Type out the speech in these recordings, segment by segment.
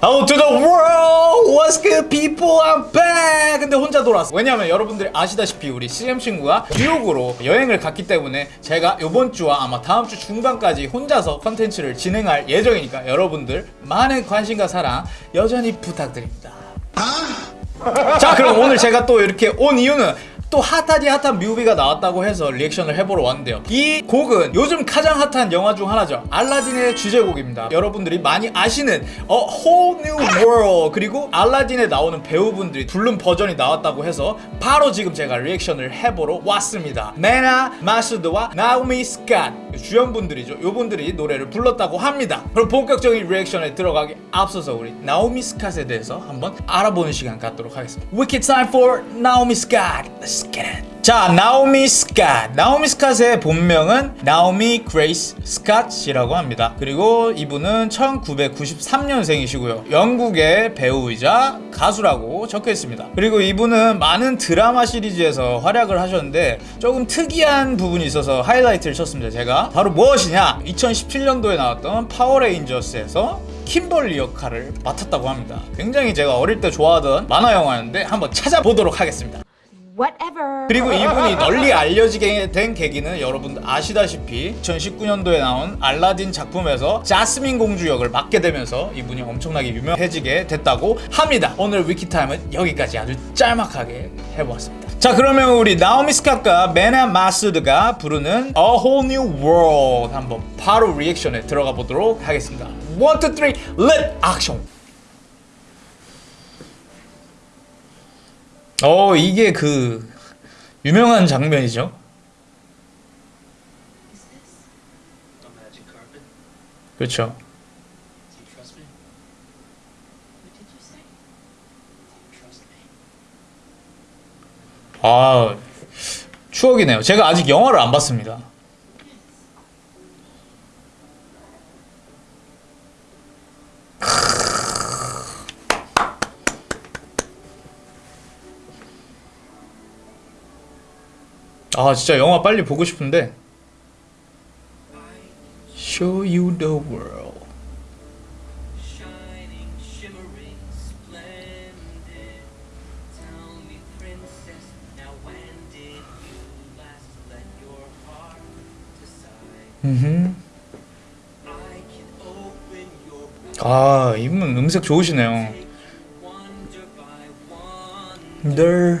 Out to the world! What's good people? I'm back! 근데 혼자 돌아왔어. 왜냐면 여러분들이 아시다시피 우리 CM 친구가 뉴욕으로 여행을 갔기 때문에 제가 이번 주와 아마 다음 주 중반까지 혼자서 컨텐츠를 진행할 예정이니까 여러분들 많은 관심과 사랑 여전히 부탁드립니다. 자 그럼 오늘 제가 또 이렇게 온 이유는 또 핫하디 핫한 뮤비가 나왔다고 해서 리액션을 해보러 왔는데요. 이 곡은 요즘 가장 핫한 영화 중 하나죠. 알라딘의 주제곡입니다. 여러분들이 많이 아시는 A Whole New World 그리고 알라딘에 나오는 배우분들이 부른 버전이 나왔다고 해서 바로 지금 제가 리액션을 해보러 왔습니다. 메나 마수드와 나오미 스캇. 주연분들이죠. 요분들이 노래를 불렀다고 합니다. 그럼 본격적인 리액션에 들어가기 앞서서 우리 나오미 스캇에 대해서 한번 알아보는 시간 갖도록 하겠습니다. Wiki time for 나오미 it 자 나오미 스캇 나오미 스캇의 본명은 나오미 그레이스 스캇이라고 합니다. 그리고 이분은 1993년생이시고요. 영국의 배우이자 가수라고 적혀 있습니다. 그리고 이분은 많은 드라마 시리즈에서 활약을 하셨는데 조금 특이한 부분이 있어서 하이라이트를 쳤습니다 제가. 바로 무엇이냐? 2017년도에 나왔던 파워레인저스에서 킴벌리 역할을 맡았다고 합니다. 굉장히 제가 어릴 때 좋아하던 만화 영화였는데 한번 찾아보도록 하겠습니다. 그리고 이분이 널리 알려지게 된 계기는 여러분들 아시다시피 2019년도에 나온 알라딘 작품에서 자스민 공주 역을 맡게 되면서 이분이 엄청나게 유명해지게 됐다고 합니다. 오늘 위키타임은 여기까지 아주 짤막하게 해보았습니다. 자 그러면 우리 나오미 스캇과 메나 마스드가 부르는 A Whole New World 한번 바로 리액션에 들어가 보도록 하겠습니다. 1, 2, 3, let action! 어 이게 그 유명한 장면이죠. 그렇죠. 아 추억이네요. 제가 아직 영화를 안 봤습니다. 아 진짜 영화 빨리 보고 싶은데 Show you the world? 음흠. 아 이분 음색 좋으시네요. 늘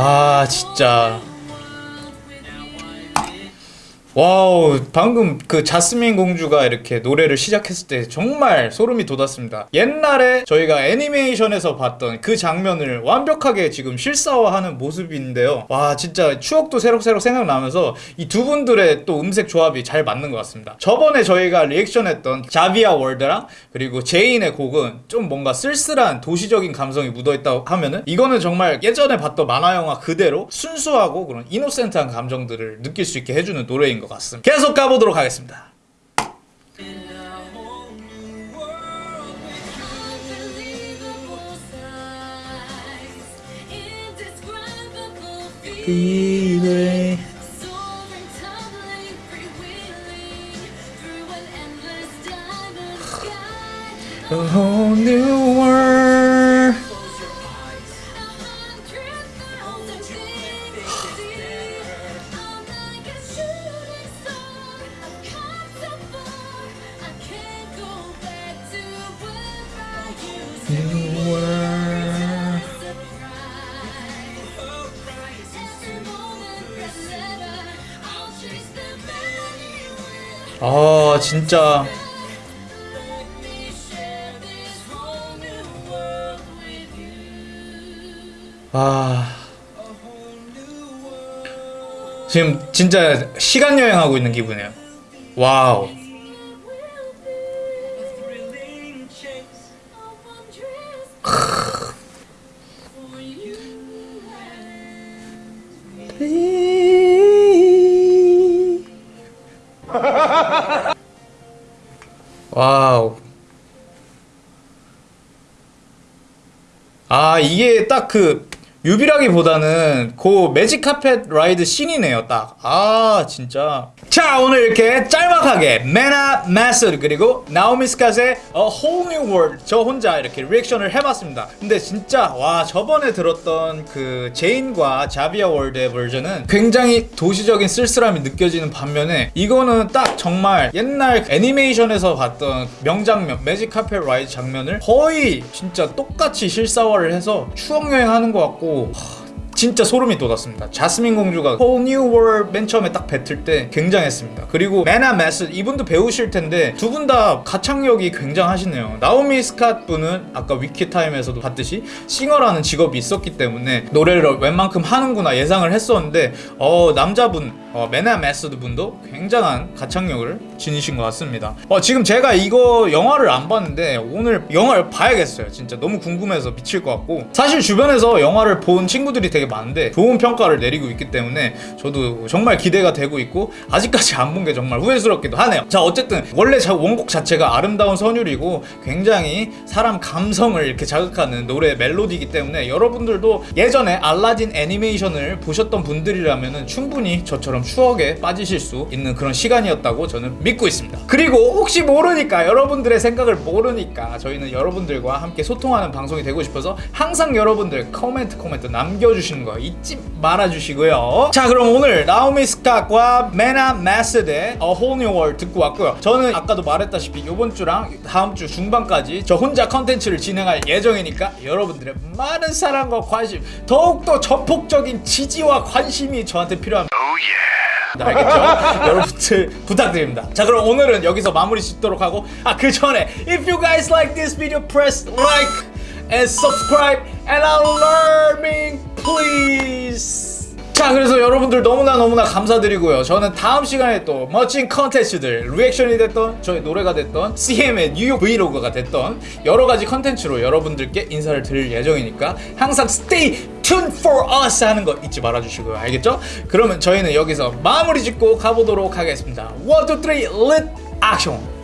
아 진짜 wow 방금 그 자스민 공주가 이렇게 노래를 시작했을 때 정말 소름이 돋았습니다. 옛날에 저희가 애니메이션에서 봤던 그 장면을 완벽하게 지금 실사화하는 모습인데요. 와 진짜 추억도 새록새록 생각나면서 이 두 분들의 또 음색 조합이 잘 맞는 것 같습니다. 저번에 저희가 리액션했던 자비아 워드랑 그리고 제인의 곡은 좀 뭔가 쓸쓸한 도시적인 감성이 묻어있다고 하면은 이거는 정말 예전에 봤던 만화 영화 그대로 순수하고 그런 innocent한 감정들을 느낄 수 있게 해주는 노래인 것 같습니다 계속 가보도록 하겠습니다 A whole new world 아 진짜 아 지금 진짜 시간 여행하고 있는 기분이에요. 와우. wow. 아 이게 딱 그 뮤비라기보다는 그 magic carpet ride 씬이네요 딱. 아 진짜. 자 오늘 이렇게 짤막하게 메나 마스드 그리고 나오미 스캇의 A Whole New World 저 혼자 이렇게 리액션을 해봤습니다. 근데 진짜 와 저번에 들었던 그 제인과 자비아 워드의 버전은 굉장히 도시적인 쓸쓸함이 느껴지는 반면에 이거는 딱 정말 옛날 애니메이션에서 봤던 명장면 magic carpet ride 장면을 거의 진짜 똑같이 실사화를 해서 추억 여행하는 것 같고 하, 진짜 소름이 돋았습니다. 자스민 공주가 Whole New World 맨 처음에 딱 뱉을 때 굉장했습니다. 그리고 메나 매스 이분도 배우실 텐데 두 분 다 가창력이 굉장하시네요. 나오미 스캇 분은 아까 위키타임에서도 봤듯이 singer라는 직업이 있었기 때문에 노래를 웬만큼 하는구나 예상을 했었는데 어 남자분 어, 메나 매스드 분도 굉장한 가창력을 지니신 것 같습니다. 어, 지금 제가 이거 영화를 안 봤는데 오늘 영화를 봐야겠어요. 진짜 너무 궁금해서 미칠 것 같고 사실 주변에서 영화를 본 친구들이 되게 많은데 좋은 평가를 내리고 있기 때문에 저도 정말 기대가 되고 있고 아직까지 안 본 게 정말 후회스럽기도 하네요. 자 어쨌든 원래 자- 원곡 자체가 아름다운 선율이고 굉장히 사람 감성을 이렇게 자극하는 노래 멜로디이기 때문에 여러분들도 예전에 알라딘 애니메이션을 보셨던 분들이라면 충분히 저처럼 추억에 빠지실 수 있는 그런 시간이었다고 저는 믿고 있습니다. 그리고 혹시 모르니까 여러분들의 생각을 모르니까 저희는 여러분들과 함께 소통하는 방송이 되고 싶어서 항상 여러분들 코멘트 코멘트 남겨주시는 거 잊지 말아주시고요. 자 그럼 오늘 나오미 스캇과 메나 마스드의 A Whole New World 듣고 왔고요. 저는 아까도 말했다시피 이번 주랑 다음 주 중반까지 저 혼자 컨텐츠를 진행할 예정이니까 여러분들의 많은 사랑과 관심 더욱더 전폭적인 지지와 관심이 저한테 필요합니다. 알겠죠? 여러분들 부탁드립니다. 자 그럼 오늘은 여기서 마무리 짓도록 하고 아 그 전에 if you guys like this video press like and subscribe and alarming please 자 그래서 여러분들 너무나 너무나 감사드리고요 저는 다음 시간에 또 멋진 컨텐츠들 리액션이 됐던 저희 노래가 됐던 CM의 뉴욕 브이로그가 됐던 여러 가지 컨텐츠로 여러분들께 인사를 드릴 예정이니까 항상 stay tuned for us 하는 거 잊지 말아주시고요. 알겠죠? 그러면 저희는 여기서 마무리 짓고 가보도록 하겠습니다. 1, 2, 3, lit action